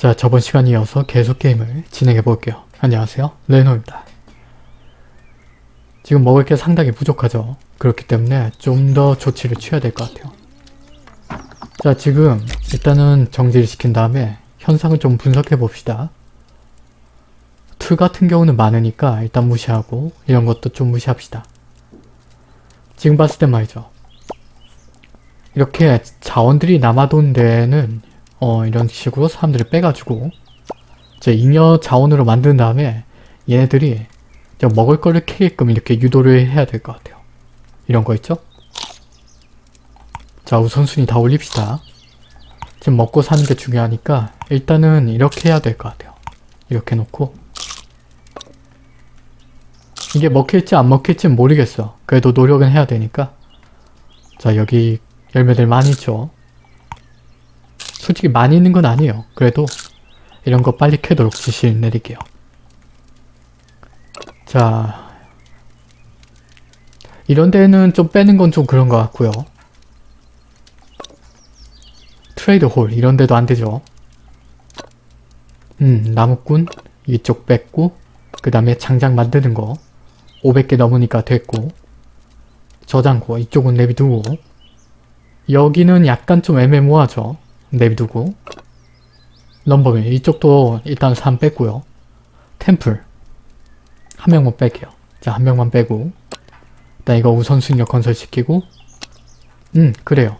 자 저번 시간 이어서 계속 게임을 진행해 볼게요. 안녕하세요 레노입니다. 지금 먹을 게 상당히 부족하죠. 그렇기 때문에 좀 더 조치를 취해야 될 것 같아요. 자 지금 일단은 정지를 시킨 다음에 현상을 좀 분석해 봅시다. 툴 같은 경우는 많으니까 일단 무시하고 이런 것도 좀 무시합시다. 지금 봤을 때 말이죠. 이렇게 자원들이 남아돈 데에는 어 이런 식으로 사람들을 빼가지고 이제 잉여 자원으로 만든 다음에 얘네들이 먹을 거를 캐게끔 이렇게 유도를 해야 될 것 같아요. 이런 거 있죠? 자 우선순위 다 올립시다. 지금 먹고 사는 게 중요하니까 일단은 이렇게 해야 될 것 같아요. 이렇게 놓고 이게 먹힐지 안 먹힐지 모르겠어. 그래도 노력은 해야 되니까 자 여기 열매들 많이 있죠. 솔직히 많이 있는 건 아니에요. 그래도 이런 거 빨리 캐도록 지시를 내릴게요. 자 이런 데는 좀 빼는 건 좀 그런 것 같고요. 트레이드 홀 이런 데도 안 되죠. 음 나무꾼 이쪽 뺐고 그 다음에 장작 만드는 거 500개 넘으니까 됐고 저장고 이쪽은 내비두고 여기는 약간 좀 애매모호하죠. 내비두고 럼버밀 이쪽도 일단 3 뺐고요. 템플 한 명만 뺄게요. 자 한 명만 빼고 일단 이거 우선순위로 건설시키고 음 그래요.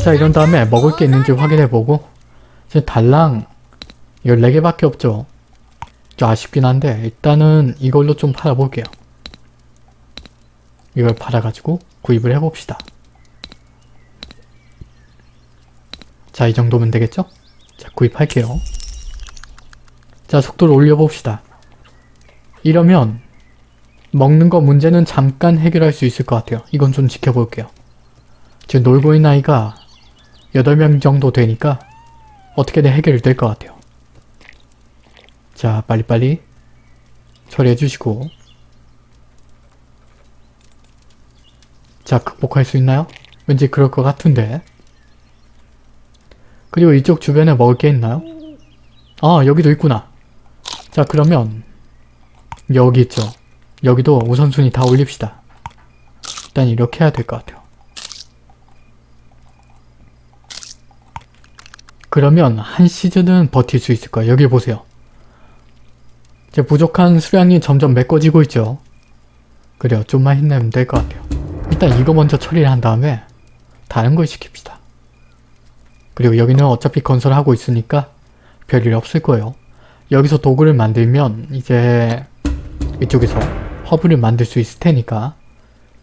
자 이런 다음에 먹을 게 있는지 확인해보고 지금 달랑 14개밖에 없죠. 좀 아쉽긴 한데 일단은 이걸로 좀 팔아볼게요. 이걸 팔아가지고 구입을 해봅시다. 자, 이 정도면 되겠죠? 자, 구입할게요. 자, 속도를 올려봅시다. 이러면 먹는 거 문제는 잠깐 해결할 수 있을 것 같아요. 이건 좀 지켜볼게요. 지금 놀고 있는 아이가 8명 정도 되니까 어떻게든 해결이 될 것 같아요. 자, 빨리빨리 처리해 주시고 자, 극복할 수 있나요? 왠지 그럴 것 같은데 그리고 이쪽 주변에 먹을 게 있나요? 아, 여기도 있구나. 자, 그러면 여기 있죠. 여기도 우선순위 다 올립시다. 일단 이렇게 해야 될 것 같아요. 그러면 한 시즌은 버틸 수 있을 거예요. 여기 보세요. 이제 부족한 수량이 점점 메꿔지고 있죠. 그래요. 좀만 힘내면 될 것 같아요. 일단 이거 먼저 처리를 한 다음에 다른 걸 시킵시다. 그리고 여기는 어차피 건설하고 있으니까 별일 없을 거예요. 여기서 도구를 만들면 이제 이쪽에서 허브를 만들 수 있을 테니까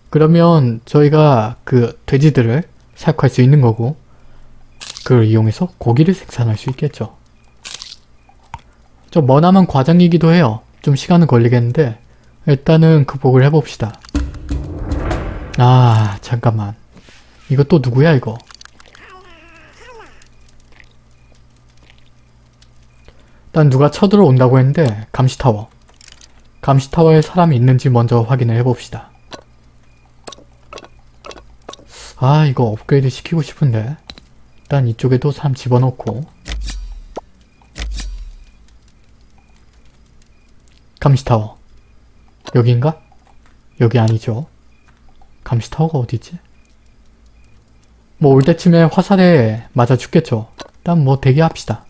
그러면 저희가 그 돼지들을 사육할 수 있는 거고 그걸 이용해서 고기를 생산할 수 있겠죠. 좀 머나먼 과정이기도 해요. 좀 시간은 걸리겠는데 일단은 극복을 해봅시다. 아 잠깐만 이거 또 누구야 이거 일단 누가 쳐들어온다고 했는데 감시타워 감시타워에 사람이 있는지 먼저 확인을 해봅시다. 아 이거 업그레이드 시키고 싶은데 일단 이쪽에도 사람 집어넣고 감시타워 여기인가? 여기 아니죠. 감시타워가 어디지? 뭐 올 때쯤에 화살에 맞아 죽겠죠. 일단 뭐 대기합시다.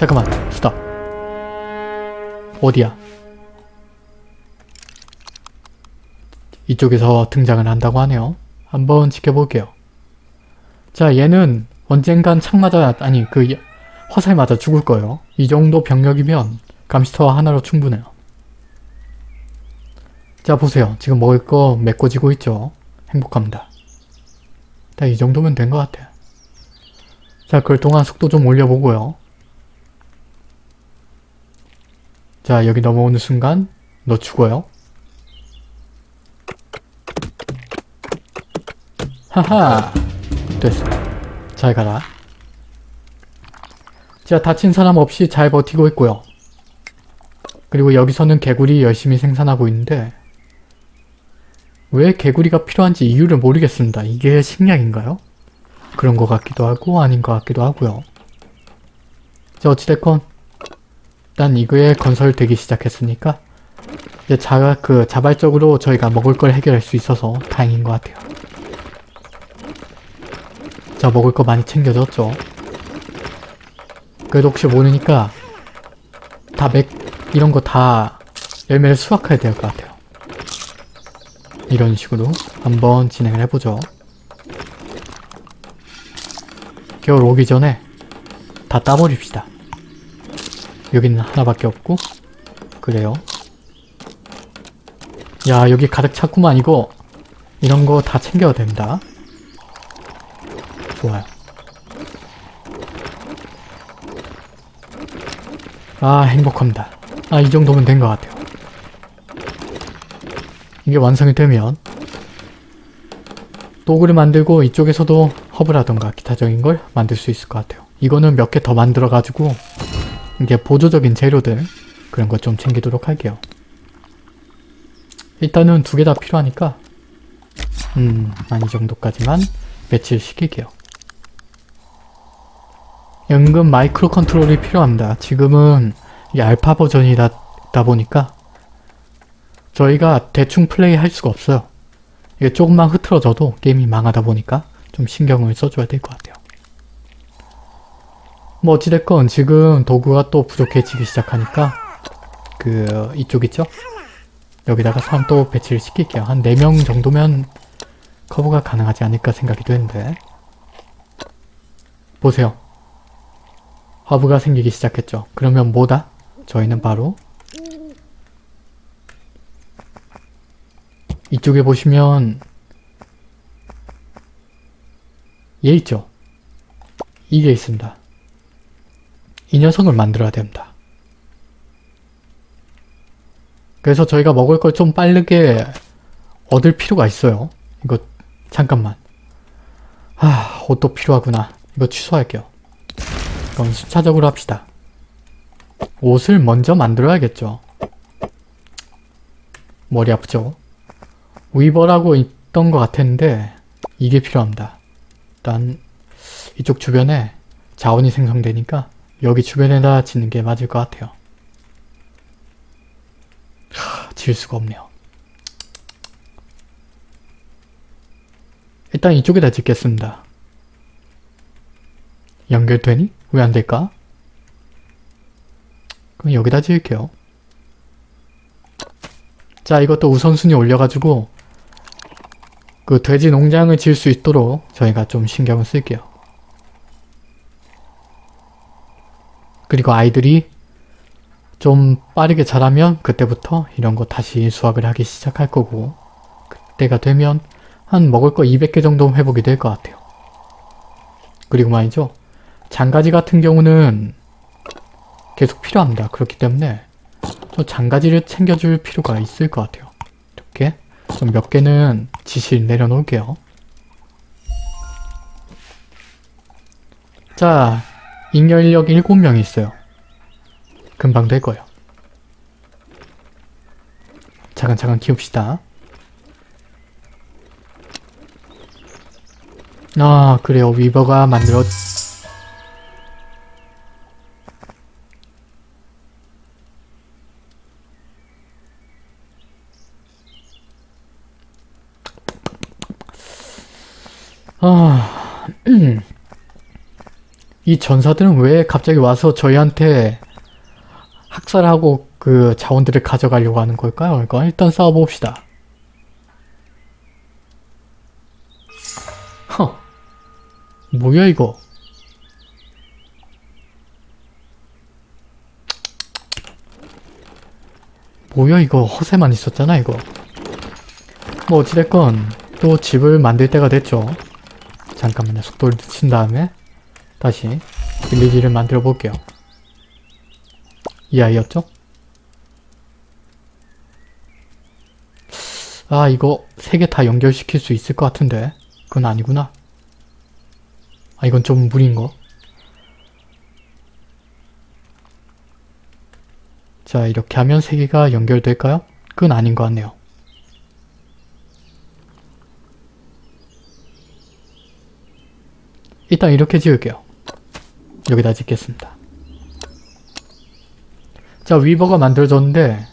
잠깐만 스탑 어디야? 이쪽에서 등장을 한다고 하네요. 한번 지켜볼게요. 자 얘는 언젠간 창 맞아 아니 그 화살 맞아 죽을 거예요. 이 정도 병력이면 감시터와 하나로 충분해요. 자 보세요. 지금 먹을 거 메꿔지고 있죠. 행복합니다. 자, 이 정도면 된 것 같아요. 자, 그럴 동안 속도 좀 올려보고요. 자, 여기 넘어오는 순간 너 죽어요. 하하! 됐어. 잘 가라. 자, 다친 사람 없이 잘 버티고 있고요. 그리고 여기서는 개구리 열심히 생산하고 있는데 왜 개구리가 필요한지 이유를 모르겠습니다. 이게 식량인가요? 그런 것 같기도 하고 아닌 것 같기도 하고요. 자 어찌됐건 일단 이거에 건설되기 시작했으니까 이제 자, 그 자발적으로 저희가 먹을 걸 해결할 수 있어서 다행인 것 같아요. 자 먹을 거 많이 챙겨졌죠. 그래도 혹시 모르니까 다 맥 이런 거 다 열매를 수확해야 될 것 같아요. 이런 식으로 한번 진행을 해보죠. 겨울 오기 전에 다 따버립시다. 여기는 하나밖에 없고 그래요. 야 여기 가득 찼구만 이거 이런 거 다 챙겨야 됩니다. 좋아요. 아 행복합니다. 아 이 정도면 된 것 같아요. 이게 완성이 되면 도구를 만들고 이쪽에서도 허브라던가 기타적인 걸 만들 수 있을 것 같아요. 이거는 몇 개 더 만들어가지고 이게 보조적인 재료들 그런 것 좀 챙기도록 할게요. 일단은 두 개 다 필요하니까 음, 한이 정도까지만 배치시킬게요. 연금 micro control이 필요합니다. 지금은 이 알파 버전이다 보니까 저희가 대충 플레이 할 수가 없어요. 이게 조금만 흐트러져도 게임이 망하다 보니까 좀 신경을 써줘야 될 것 같아요. 뭐 어찌됐건 지금 도구가 또 부족해지기 시작하니까 그 이쪽 있죠? 여기다가 사람 또 배치를 시킬게요. 한 4명 정도면 커버가 가능하지 않을까 생각이 되는데 보세요. 허브가 생기기 시작했죠. 그러면 뭐다? 저희는 바로 이쪽에 보시면 얘 있죠? 이게 있습니다. 이 녀석을 만들어야 됩니다. 그래서 저희가 먹을 걸 좀 빠르게 얻을 필요가 있어요. 이거 잠깐만. 아 옷도 필요하구나. 이거 취소할게요. 그럼 순차적으로 합시다. 옷을 먼저 만들어야겠죠. 머리 아프죠? 위버라고 있던 것 같았는데 이게 필요합니다. 일단 이쪽 주변에 자원이 생성되니까 여기 주변에다 짓는 게 맞을 것 같아요. 하, 지을 수가 없네요. 일단 이쪽에다 짓겠습니다. 연결되니? 왜 안될까? 그럼 여기다 지을게요. 자 이것도 우선순위 올려가지고 그 돼지 농장을 지을 수 있도록 저희가 좀 신경을 쓸게요. 그리고 아이들이 좀 빠르게 자라면 그때부터 이런 거 다시 수확을 하기 시작할 거고 그때가 되면 한 먹을 거 200개 정도 회복이 될 것 같아요. 그리고 말이죠. 장가지 같은 경우는 계속 필요합니다. 그렇기 때문에 저 장가지를 챙겨줄 필요가 있을 것 같아요. 이렇게 좀몇 개는 지실 내려놓을게요. 자, 잉여인력 7명이 있어요. 금방 될 거예요. 차근차근 키웁시다. 아 그래요 위버가 만들었 아... 이 전사들은 왜 갑자기 와서 저희한테 학살하고 그 자원들을 가져가려고 하는 걸까요? 이거 일단 싸워봅시다. 허. 뭐야 이거? 뭐야 이거 허세만 있었잖아 이거. 뭐 어찌됐건 또 집을 만들 때가 됐죠. 잠깐만요. 속도를 늦춘 다음에 다시 빌리지를 만들어 볼게요. 이 아이였죠? 아 이거 세 개 다 연결시킬 수 있을 것 같은데 그건 아니구나. 아 이건 좀 무리인거? 자 이렇게 하면 세 개가 연결될까요? 그건 아닌 것 같네요. 일단 이렇게 지을게요. 여기다 짓겠습니다. 자 위버가 만들어졌는데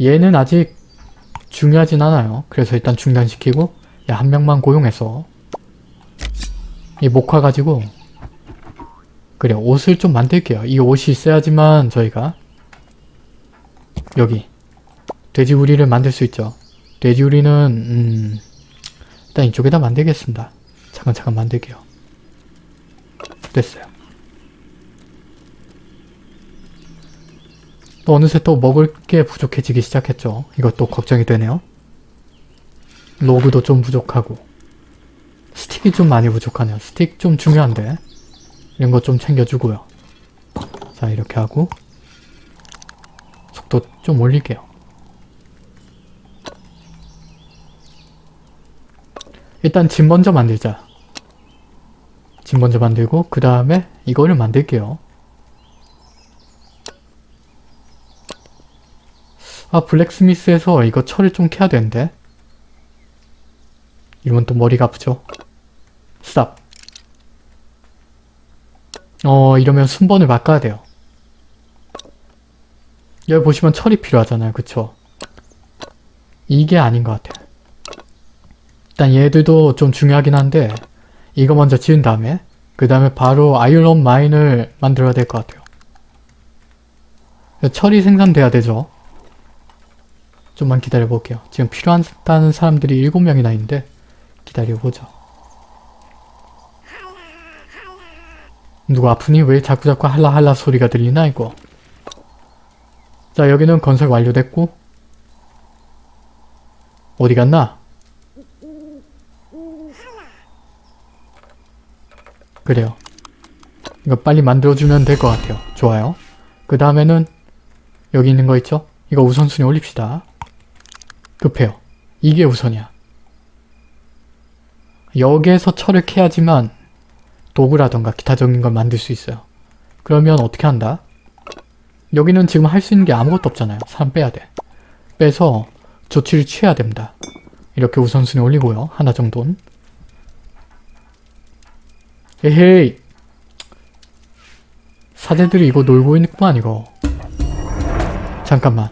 얘는 아직 중요하진 않아요. 그래서 일단 중단시키고 야, 한 명만 고용해서 이 목화 가지고 그래 옷을 좀 만들게요. 이 옷이 있어야지만 저희가 여기 돼지우리를 만들 수 있죠. 돼지우리는 음, 일단 이쪽에다 만들겠습니다. 차근차근 만들게요. 됐어요. 또 어느새 또 먹을 게 부족해지기 시작했죠. 이것도 걱정이 되네요. 로그도 좀 부족하고 스틱이 좀 많이 부족하네요. 스틱 좀 중요한데 이런 거 좀 챙겨주고요. 자 이렇게 하고 속도 좀 올릴게요. 일단 집 먼저 만들자. 집 먼저 만들고 그 다음에 이거를 만들게요. 아 블랙스미스에서 이거 철을 좀 캐야 되는데. 이러면 또 머리가 아프죠? 스탑. 어 이러면 순번을 바꿔야 돼요. 여기 보시면 철이 필요하잖아요. 그쵸? 이게 아닌 것 같아요. 일단 얘들도 좀 중요하긴 한데 이거 먼저 지은 다음에 그 다음에 바로 아이런 마인을 만들어야 될 것 같아요. 철이 생산돼야 되죠 좀만 기다려 볼게요. 지금 필요하다는 사람들이 7명이나 있는데 기다려보죠. 누가 아프니? 왜 자꾸자꾸 할라할라 소리가 들리나 이거? 자 여기는 건설 완료됐고. 어디 갔나? 그래요. 이거 빨리 만들어주면 될 것 같아요. 좋아요. 그 다음에는 여기 있는 거 있죠? 이거 우선순위 올립시다 급해요 이게 우선이야 여기에서 철을 캐야지만 도구라던가 기타적인 걸 만들 수 있어요. 그러면 어떻게 한다? 여기는 지금 할 수 있는 게 아무것도 없잖아요. 사람 빼야 돼. 빼서 조치를 취해야 됩니다. 이렇게 우선순위 올리고요. 하나 정도는. 에헤이! 사제들이 이거 놀고 있구만 이거. 잠깐만.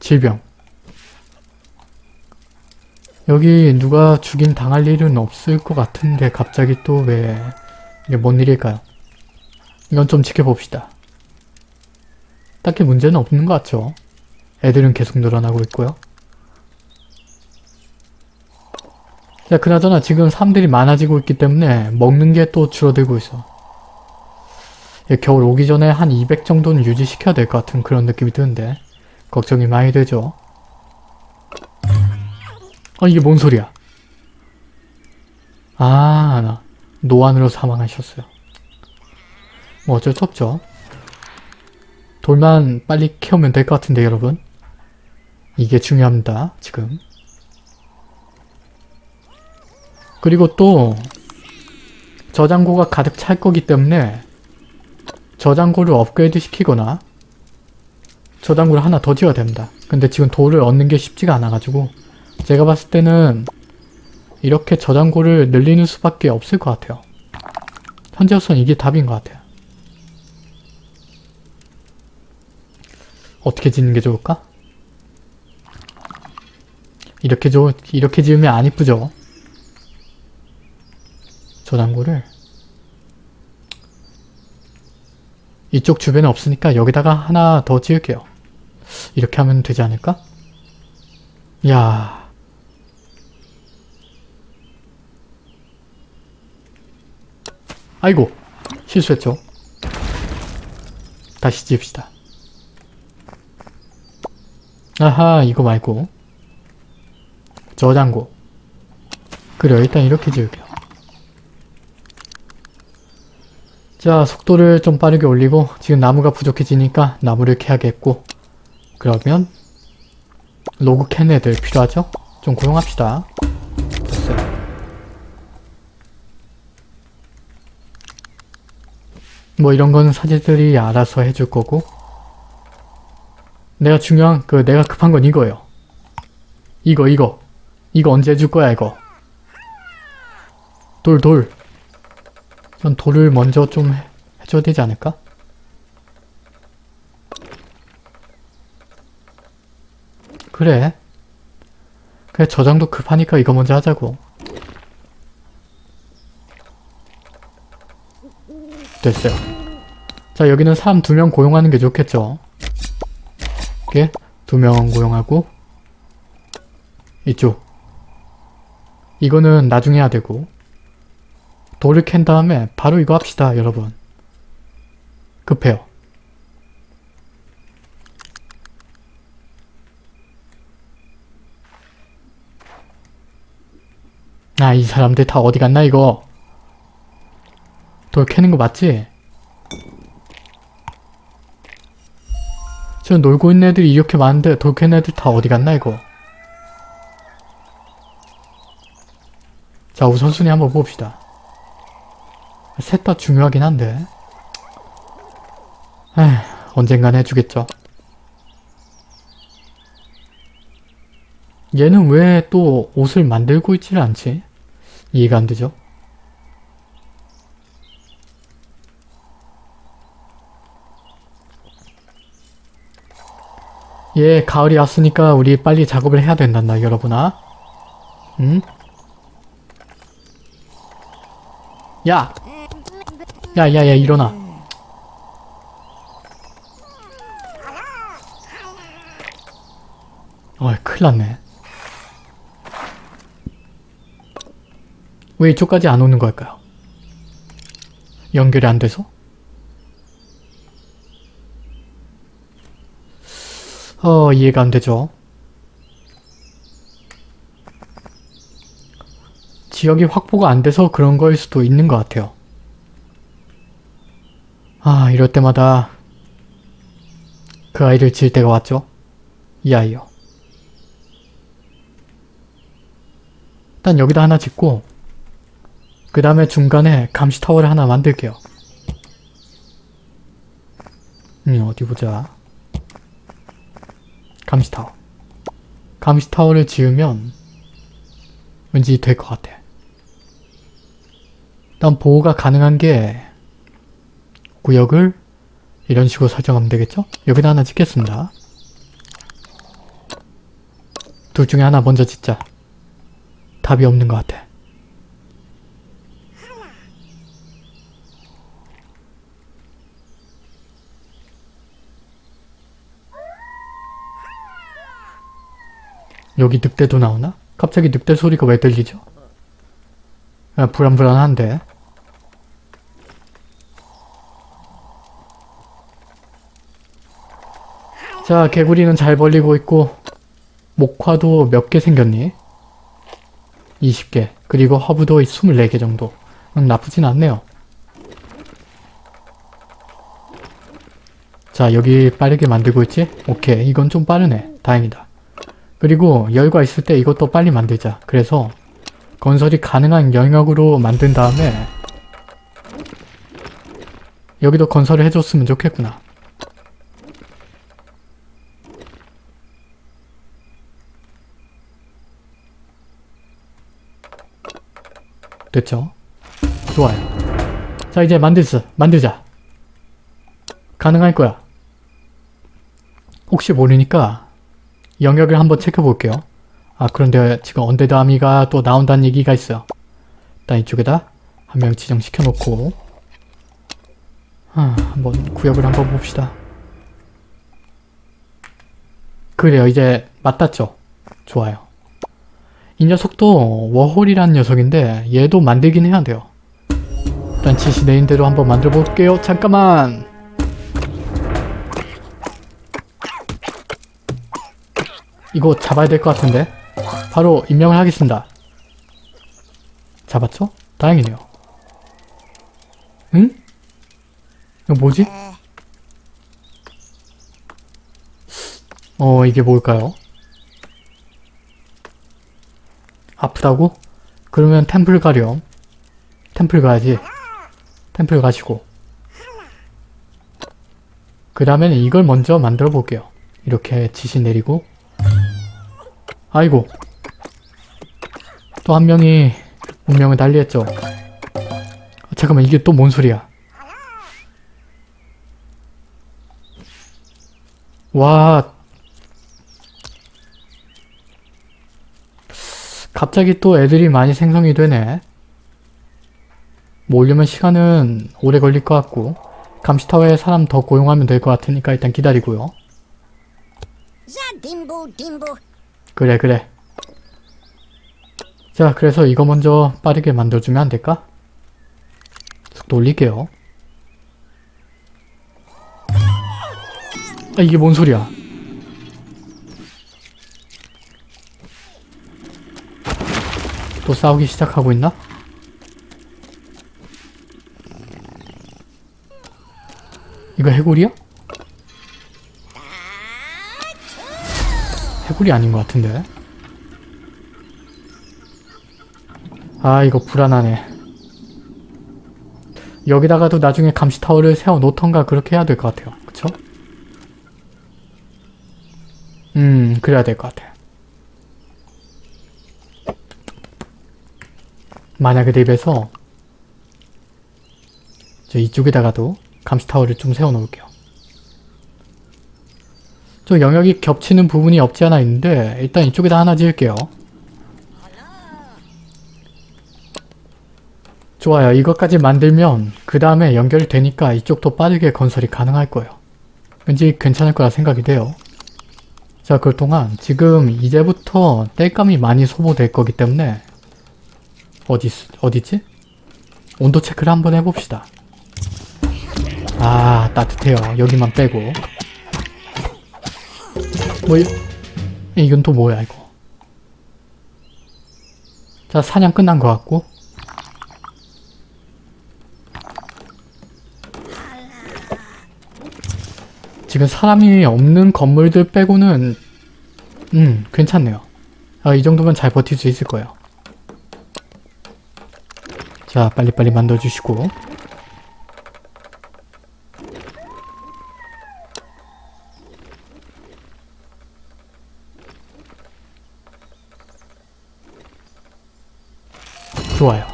질병. 여기 누가 죽임 당할 일은 없을 것 같은데 갑자기 또 왜 이게 뭔 일일까요? 이건 좀 지켜봅시다. 딱히 문제는 없는 것 같죠? 애들은 계속 늘어나고 있고요. 자 그나저나 지금 사람들이 많아지고 있기 때문에 먹는 게 또 줄어들고 있어. 겨울 오기 전에 한 200 정도는 유지시켜야 될 것 같은 그런 느낌이 드는데 걱정이 많이 되죠. 아 이게 뭔 소리야? 아 노안으로 사망하셨어요. 뭐 어쩔 수 없죠. 돌만 빨리 캐오면 될 것 같은데 여러분. 이게 중요합니다. 지금. 그리고 또 저장고가 가득 찰 거기 때문에 저장고를 업그레이드 시키거나 저장고를 하나 더 지어야 됩니다. 근데 지금 돌을 얻는 게 쉽지가 않아가지고 제가 봤을 때는 이렇게 저장고를 늘리는 수밖에 없을 것 같아요. 현재로서는 이게 답인 것 같아요. 어떻게 짓는 게 좋을까? 이렇게 저, 이렇게 지으면 안 이쁘죠? 저장고를 이쪽 주변에 없으니까 여기다가 하나 더 지을게요. 이렇게 하면 되지 않을까? 야 아이고 실수했죠. 다시 지읍시다. 아하 이거 말고 저장고 그래 일단 이렇게 지을게요. 자 속도를 좀 빠르게 올리고 지금 나무가 부족해지니까 나무를 캐야겠고 그러면 로그 캔 애들 필요하죠? 좀 고용합시다. 뭐 이런 거는 사제들이 알아서 해줄 거고 내가 중요한 그 내가 급한 건 이거예요. 이거 이거 이거 언제 해줄 거야 이거 돌 돌. 전 돌을 먼저 좀 해- 해줘야 되지 않을까? 그래. 그래 저장도 급하니까 이거 먼저 하자고. 됐어요. 자 여기는 사람 두 명 고용하는 게 좋겠죠. 이렇게 두 명 고용하고 이쪽 이거는 나중에 해야 되고 돌을 캔 다음에 바로 이거 합시다 여러분. 급해요. 아, 이 사람들 다 어디 갔나, 이거? 돌 캐는 거 맞지? 저 놀고 있는 애들이 이렇게 많은데 돌 캐는 애들 다 어디 갔나, 이거? 자, 우선순위 한번 봅시다. 셋 다 중요하긴 한데. 에휴, 언젠간 해주겠죠. 얘는 왜 또 옷을 만들고 있질 않지? 이해가 안 되죠? 예, 가을이 왔으니까 우리 빨리 작업을 해야 된단다, 여러분아. 응? 야! 야, 야, 야, 일어나. 어이, 큰일 났네. 왜 이쪽까지 안 오는 걸까요? 연결이 안 돼서? 어, 이해가 안 되죠. 지역이 확보가 안 돼서 그런 거일 수도 있는 것 같아요. 아, 이럴 때마다 그 아이를 지을 때가 왔죠. 이 아이요. 일단 여기다 하나 짓고 그 다음에 중간에 감시타워를 하나 만들게요. 음, 어디 보자. 감시타워. 감시타워를 지으면 왠지 될 것 같아. 일단 보호가 가능한 게 구역을 이런 식으로 설정하면 되겠죠? 여기다 하나 짓겠습니다. 둘 중에 하나 먼저 짓자. 답이 없는 것 같아. 여기 늑대도 나오나? 갑자기 늑대 소리가 왜 들리죠? 아, 불안불안한데. 자, 개구리는 잘 벌리고 있고 목화도 몇 개 생겼니? 20개. 그리고 허브도 24개 정도. 음, 나쁘진 않네요. 자, 여기 빠르게 만들고 있지? 오케이. 이건 좀 빠르네. 다행이다. 그리고 열과 있을 때 이것도 빨리 만들자. 그래서 건설이 가능한 영역으로 만든 다음에 여기도 건설을 해줬으면 좋겠구나. 됐죠? 좋아요. 자 이제 만들자. 만들자. 가능할 거야. 혹시 모르니까 영역을 한번 체크볼게요. 아 그런데 지금 Undead Army가 또 나온다는 얘기가 있어요. 일단 이쪽에다 한 명 지정시켜 놓고 아, 한번 구역을 한번 봅시다. 그래요 이제 맞닿죠? 좋아요. 이 녀석도 워홀이라는 녀석인데 얘도 만들긴 해야 돼요. 일단 지시 내린 대로 한번 만들어 볼게요. 잠깐만! 이거 잡아야 될 것 같은데? 바로 임명을 하겠습니다. 잡았죠? 다행이네요. 응? 이거 뭐지? 어 이게 뭘까요? 아프다고? 그러면 템플 가렴. 템플 가야지. 템플 가시고. 그 다음에는 이걸 먼저 만들어 볼게요. 이렇게 지시 내리고. 아이고. 또 한 명이 운명을 달리했죠. 잠깐만 이게 또 뭔 소리야? 와 갑자기 또 애들이 많이 생성이 되네. 뭐 오려면 시간은 오래 걸릴 것 같고 감시타워에 사람 더 고용하면 될 것 같으니까 일단 기다리고요. 자, 딤보, 딤보. 그래 그래. 자 그래서 이거 먼저 빠르게 만들어주면 안 될까? 속도 올릴게요. 아 이게 뭔 소리야? 또 싸우기 시작하고 있나? 이거 해골이야? 해골이 아닌 것 같은데. 아 이거 불안하네. 여기다가도 나중에 감시타워를 세워 놓던가 그렇게 해야 될 것 같아요. 그쵸? 음 그래야 될 것 같아. 만약에 대비해서 저 이쪽에다가도 감시타워를 좀 세워 놓을게요. 좀 영역이 겹치는 부분이 없지 않아 있는데 일단 이쪽에다 하나 지을게요. 좋아요. 이것까지 만들면 그 다음에 연결되니까 이쪽도 빠르게 건설이 가능할 거예요. 왠지 괜찮을 거라 생각이 돼요. 자, 그 동안 지금 이제부터 땔감이 많이 소모될 거기 때문에 어디, 어디지? 온도 체크를 한번 해봅시다. 아, 따뜻해요. 여기만 빼고. 뭐, 이, 이건 또 뭐야, 이거. 자, 사냥 끝난 것 같고. 지금 사람이 없는 건물들 빼고는 음 괜찮네요. 아, 이 정도면 잘 버틸 수 있을 거예요. 자 빨리빨리 만들어주시고 좋아요.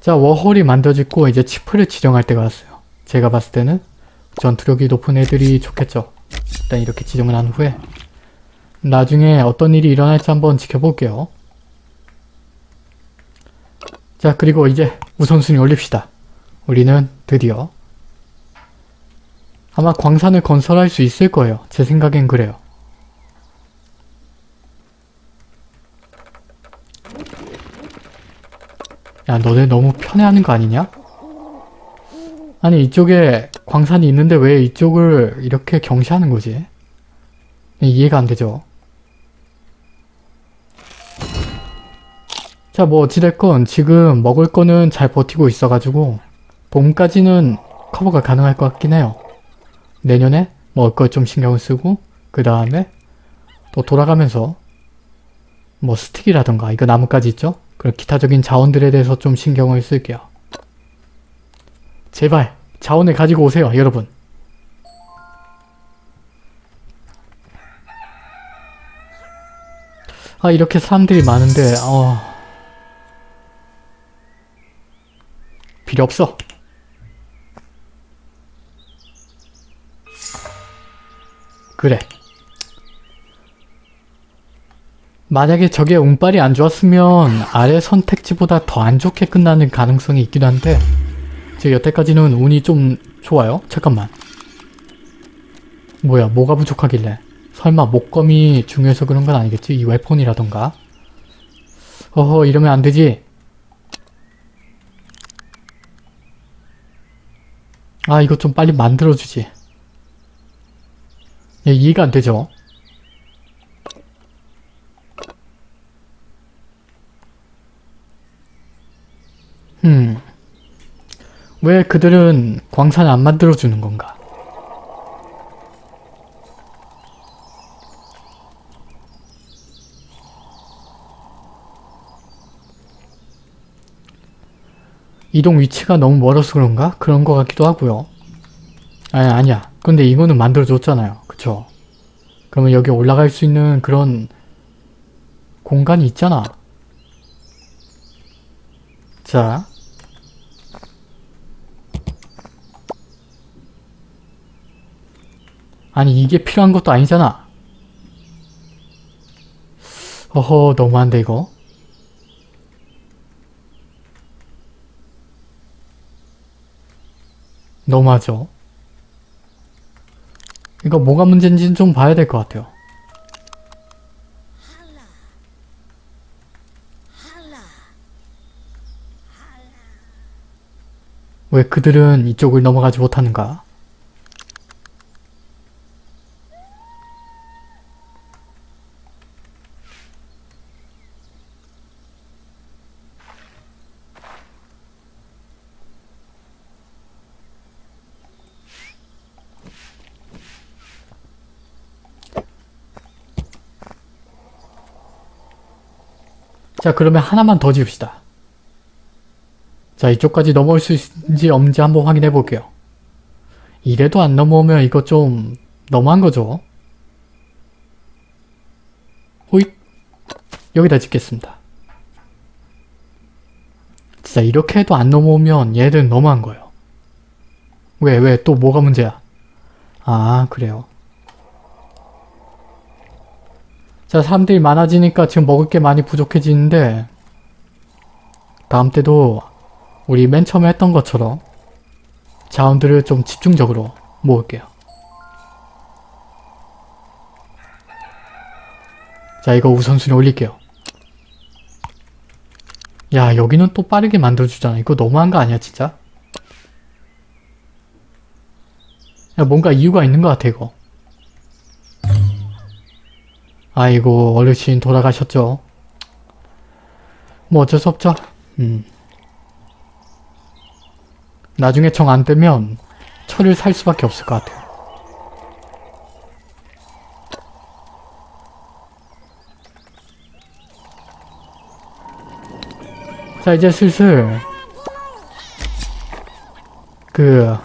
자 워홀이 만들어지고 이제 치프를 지정할 때가 왔어요. 제가 봤을 때는 전투력이 높은 애들이 좋겠죠. 일단 이렇게 지정을 한 후에 나중에 어떤 일이 일어날지 한번 지켜볼게요. 자 그리고 이제 우선순위 올립시다. 우리는 드디어 아마 광산을 건설할 수 있을 거예요. 제 생각엔 그래요. 야 너네 너무 편해하는 거 아니냐? 아니 이쪽에 광산이 있는데 왜 이쪽을 이렇게 경시하는 거지? 이해가 안 되죠. 자, 뭐 어찌됐건 지금 먹을 거는 잘 버티고 있어가지고 봄까지는 커버가 가능할 것 같긴 해요. 내년에 먹을 걸 좀 신경을 쓰고 그 다음에 또 돌아가면서 뭐 스틱이라던가 이거 나뭇가지 있죠? 그런 기타적인 자원들에 대해서 좀 신경을 쓸게요. 제발 자원을 가지고 오세요 여러분. 아 이렇게 사람들이 많은데 어... 필요 없어. 그래. 만약에 저게 운빨이 안 좋았으면 아래 선택지보다 더 안 좋게 끝나는 가능성이 있기도 한데 제 여태까지는 운이 좀 좋아요. 잠깐만. 뭐야 뭐가 부족하길래 설마 목검이 중요해서 그런 건 아니겠지? 이 웨폰이라던가 어허 이러면 안 되지 아 이거 좀 빨리 만들어주지 예, 이해가 안 되죠? 음. 왜 그들은 광산을 안 만들어주는 건가? 이동 위치가 너무 멀어서 그런가? 그런 것 같기도 하고요. 아니 아니야. 근데 이거는 만들어줬잖아요. 그쵸? 그러면 여기 올라갈 수 있는 그런 공간이 있잖아. 자 아니 이게 필요한 것도 아니잖아. 어허 너무한데 이거. 너무하죠. 이거 뭐가 문제인지는 좀 봐야 될 것 같아요. 왜 그들은 이쪽을 넘어가지 못하는가? 자 그러면 하나만 더 지읍시다. 자 이쪽까지 넘어올 수 있는지 없는지 한번 확인해 볼게요. 이래도 안 넘어오면 이거 좀 너무한 거죠. 호잇 여기다 짓겠습니다. 진짜 이렇게 해도 안 넘어오면 얘들은 너무한 거예요. 왜 왜 또 뭐가 문제야? 아 그래요. 자 사람들이 많아지니까 지금 먹을 게 많이 부족해지는데 다음 때도 우리 맨 처음에 했던 것처럼 자원들을 좀 집중적으로 모을게요. 자 이거 우선순위 올릴게요. 야 여기는 또 빠르게 만들어주잖아. 이거 너무한 거 아니야 진짜? 야 뭔가 이유가 있는 것 같아 이거. 아이고 어르신 돌아가셨죠. 뭐 어쩔 수 없죠. 음. 나중에 정 안 되면 철을 살 수밖에 없을 것 같아요. 자 이제 슬슬 그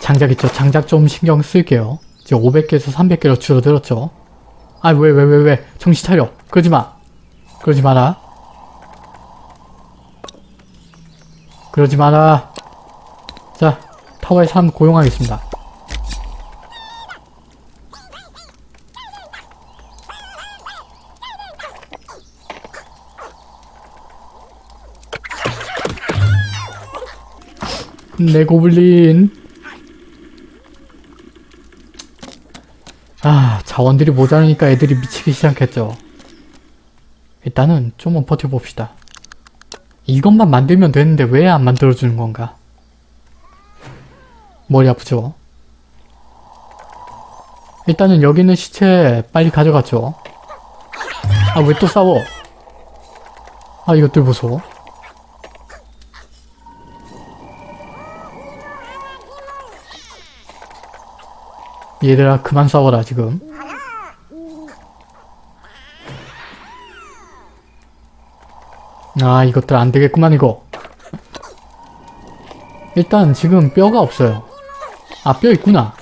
장작 있죠. 장작 좀 신경 쓸게요. 이제 500개에서 300개로 줄어들었죠. 아 왜 왜 왜 왜 정신 차려. 그러지 마. 그러지 마라. 그러지 마라. 자, 타워에 사람 고용하겠습니다. 내 고블린. 아, 자원들이 모자라니까 애들이 미치기 시작했죠. 일단은 좀만 버텨봅시다. 이것만 만들면 되는데 왜 안 만들어주는 건가? 머리 아프죠? 일단은 여기 있는 시체 빨리 가져갔죠? 아 왜 또 싸워? 아 이것들 보소. 얘들아 그만 싸워라 지금. 아 이것들 안 되겠구만 이거. 일단 지금 뼈가 없어요. 아 뼈 있구나.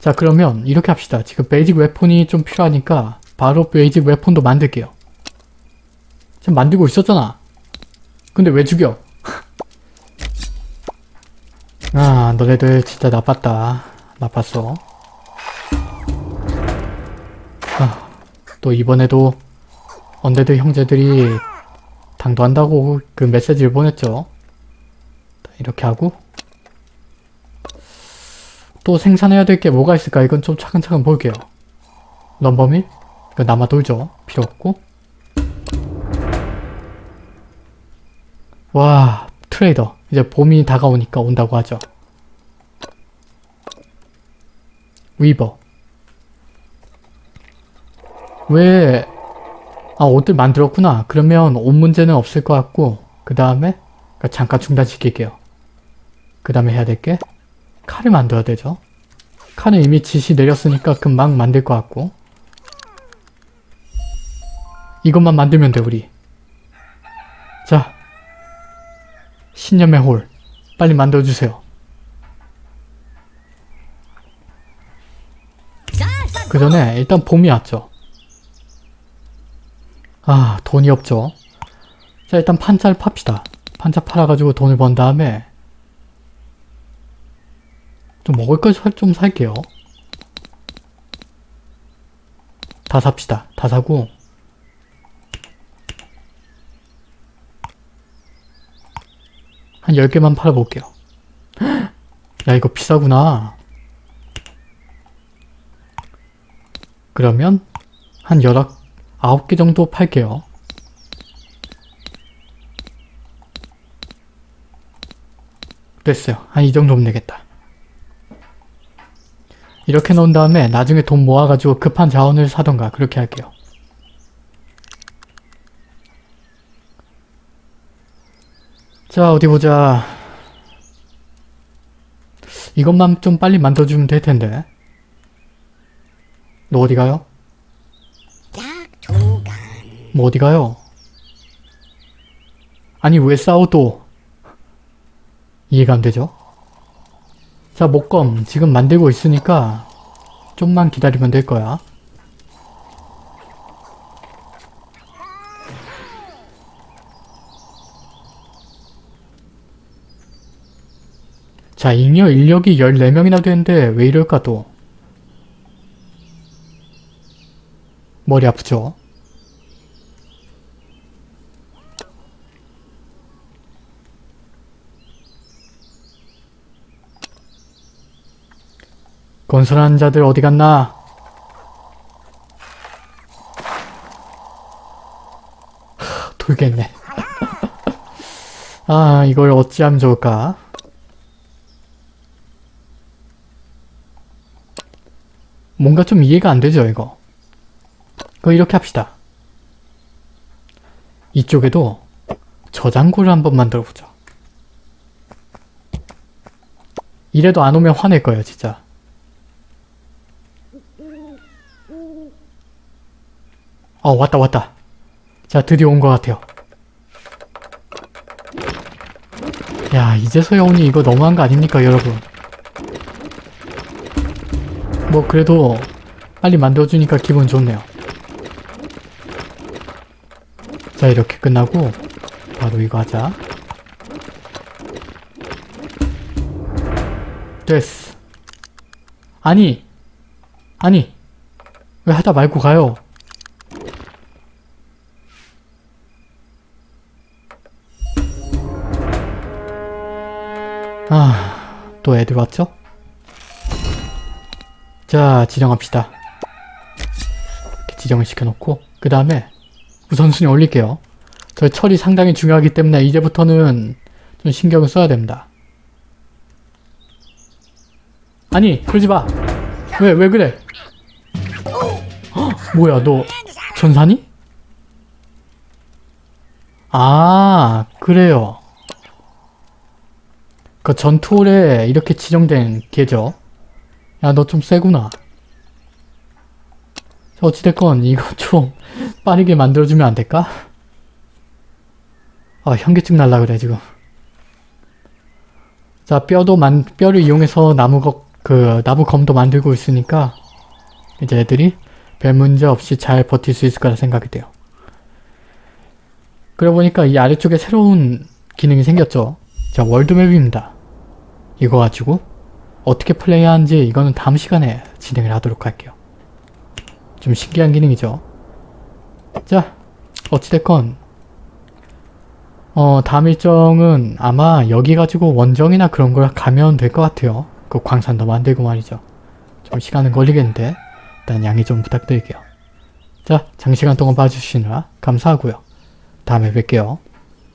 자 그러면 이렇게 합시다. 지금 basic weapon이 좀 필요하니까 바로 basic weapon도 만들게요. 지금 만들고 있었잖아. 근데 왜 죽여? 아 너네들 진짜 나빴다. 나빴어. 아, 또 이번에도 언데드 형제들이 당도한다고 그 메시지를 보냈죠. 이렇게 하고 또 생산해야 될 게 뭐가 있을까 이건 좀 차근차근 볼게요. 럼버밀? 이거 남아 돌죠. 필요 없고 와 트레이더 이제 봄이 다가오니까 온다고 하죠. 위버 왜 아, 옷들 만들었구나. 그러면 옷 문제는 없을 것 같고 그 다음에 잠깐 중단시킬게요. 그 다음에 해야 될 게 칼을 만들어야 되죠. 칼은 이미 지시 내렸으니까 금방 만들 것 같고 이것만 만들면 돼 우리. 자 신념의 홀 빨리 만들어주세요. 그 전에 일단 봄이 왔죠. 아 돈이 없죠. 자 일단 판자를 팝시다. 판자 팔아가지고 돈을 번 다음에 좀 먹을 걸좀 살게요. 다 삽시다. 다 사고 한 10개만 팔아볼게요. 야 이거 비싸구나. 그러면 한 19개 정도 팔게요. 됐어요. 한 이 정도면 되겠다. 이렇게 놓은 다음에 나중에 돈 모아가지고 급한 자원을 사던가 그렇게 할게요. 자 어디 보자. 이것만 좀 빨리 만들어주면 될 텐데. 너 어디 가요? 뭐 어디 가요? 아니 왜 싸워 또? 이해가 안 되죠? 자 목검 지금 만들고 있으니까 좀만 기다리면 될 거야. 자 잉여 인력이 14명이나 되는데 왜 이럴까 또? 머리 아프죠? 건설하는 자들 어디 갔나? 하, 돌겠네. 아, 이걸 어찌하면 좋을까? 뭔가 좀 이해가 안 되죠, 이거. 그거 이렇게 합시다. 이쪽에도 저장고를 한번 만들어보자. 이래도 안 오면 화낼 거예요, 진짜. 어 왔다 왔다. 자 드디어 온 것 같아요. 야 이제서야 오니 이거 너무한 거 아닙니까 여러분? 뭐 그래도 빨리 만들어주니까 기분 좋네요. 자 이렇게 끝나고 바로 이거 하자. 됐어. 아니 아니 왜 하다 말고 가요 아, 또 애들 왔죠? 자, 지정합시다. 이렇게 지정을 시켜놓고 그 다음에 우선순위 올릴게요. 저 철이 상당히 중요하기 때문에 이제부터는 좀 신경을 써야 됩니다. 아니, 그러지 마! 왜, 왜 그래? 헉, 뭐야, 너 전사니? 아, 그래요. 그 전투홀에 이렇게 지정된 개죠. 야, 너 좀 세구나. 자, 어찌됐건 이거 좀 빠르게 만들어주면 안 될까? 아, 현기증 날라 그래, 지금. 자, 뼈도 만, 뼈를 이용해서 나무 거, 그, 나무 검도 만들고 있으니까 이제 애들이 별 문제 없이 잘 버틸 수 있을 거라 생각이 돼요. 그러고 보니까 이 아래쪽에 새로운 기능이 생겼죠. 자, 월드맵입니다. 이거 가지고 어떻게 플레이하는지 이거는 다음 시간에 진행을 하도록 할게요. 좀 신기한 기능이죠. 자, 어찌됐건 어, 다음 일정은 아마 여기 가지고 원정이나 그런 걸 가면 될 것 같아요. 그 광산도 만들고 말이죠. 좀 시간은 걸리겠는데 일단 양해 좀 부탁드릴게요. 자, 장시간 동안 봐주시느라 감사하고요. 다음에 뵐게요.